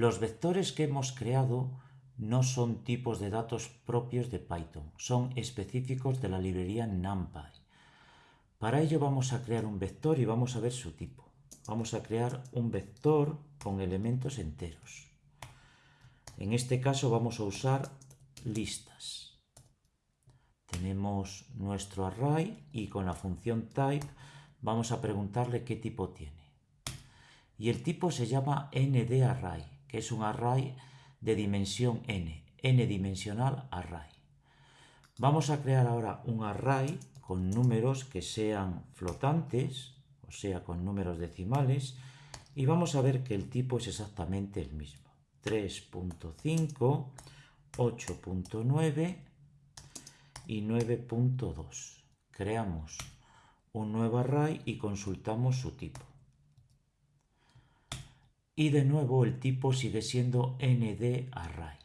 Los vectores que hemos creado no son tipos de datos propios de Python, son específicos de la librería NumPy. Para ello vamos a crear un vector y vamos a ver su tipo. Vamos a crear un vector con elementos enteros. En este caso vamos a usar listas. Tenemos nuestro array y con la función type vamos a preguntarle qué tipo tiene. Y el tipo se llama ndArray, que es un array de dimensión n, n-dimensional array. Vamos a crear ahora un array con números que sean flotantes, o sea, con números decimales, y vamos a ver que el tipo es exactamente el mismo. 3.5, 8.9 y 9.2. Creamos un nuevo array y consultamos su tipo. Y de nuevo el tipo sigue siendo nd array.